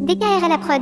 DKR à la prod.